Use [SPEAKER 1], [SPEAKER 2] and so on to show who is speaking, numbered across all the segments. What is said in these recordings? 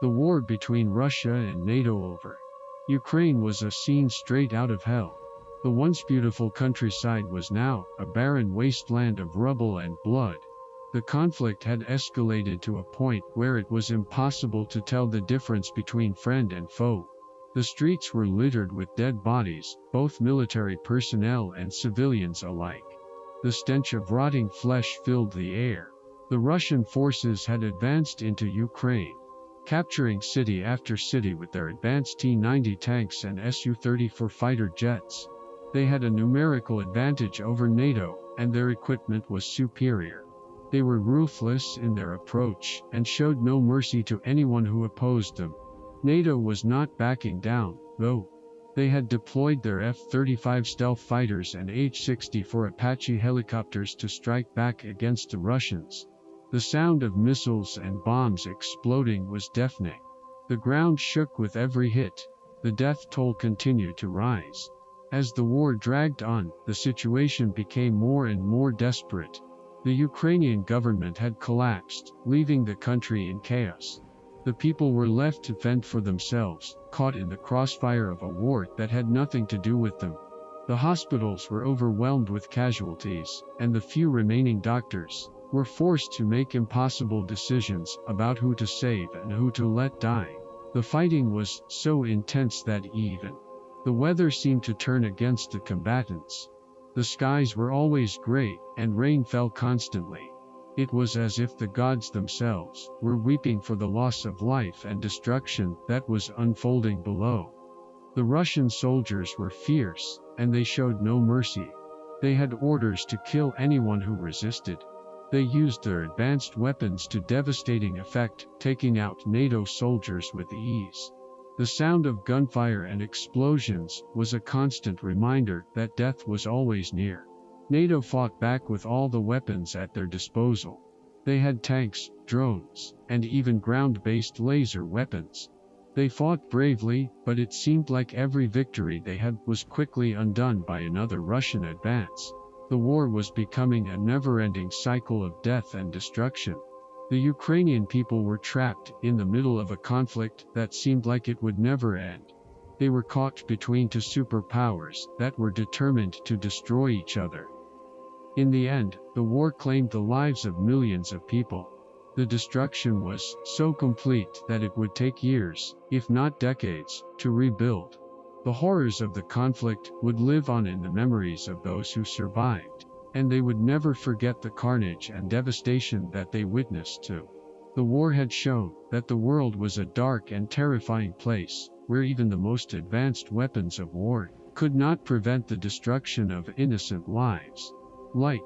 [SPEAKER 1] The war between Russia and NATO over Ukraine was a scene straight out of hell. The once beautiful countryside was now a barren wasteland of rubble and blood. The conflict had escalated to a point where it was impossible to tell the difference between friend and foe. The streets were littered with dead bodies, both military personnel and civilians alike. The stench of rotting flesh filled the air. The Russian forces had advanced into Ukraine, capturing city after city with their advanced T-90 tanks and Su-34 fighter jets. They had a numerical advantage over NATO, and their equipment was superior. They were ruthless in their approach and showed no mercy to anyone who opposed them. NATO was not backing down, though. They had deployed their F-35 stealth fighters and H-64 Apache helicopters to strike back against the Russians. The sound of missiles and bombs exploding was deafening. The ground shook with every hit. The death toll continued to rise. As the war dragged on, the situation became more and more desperate. The Ukrainian government had collapsed, leaving the country in chaos. The people were left to fend for themselves, caught in the crossfire of a war that had nothing to do with them. The hospitals were overwhelmed with casualties, and the few remaining doctors, were forced to make impossible decisions about who to save and who to let die. The fighting was so intense that even the weather seemed to turn against the combatants. The skies were always gray, and rain fell constantly. It was as if the gods themselves were weeping for the loss of life and destruction that was unfolding below. The Russian soldiers were fierce, and they showed no mercy. They had orders to kill anyone who resisted, they used their advanced weapons to devastating effect, taking out NATO soldiers with ease. The sound of gunfire and explosions was a constant reminder that death was always near. NATO fought back with all the weapons at their disposal. They had tanks, drones, and even ground-based laser weapons. They fought bravely, but it seemed like every victory they had was quickly undone by another Russian advance. The war was becoming a never-ending cycle of death and destruction. The Ukrainian people were trapped in the middle of a conflict that seemed like it would never end. They were caught between two superpowers that were determined to destroy each other. In the end, the war claimed the lives of millions of people. The destruction was so complete that it would take years, if not decades, to rebuild. The horrors of the conflict would live on in the memories of those who survived, and they would never forget the carnage and devastation that they witnessed too. The war had shown that the world was a dark and terrifying place, where even the most advanced weapons of war could not prevent the destruction of innocent lives. Like,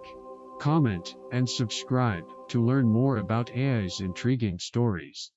[SPEAKER 1] comment, and subscribe to learn more about AI's intriguing stories.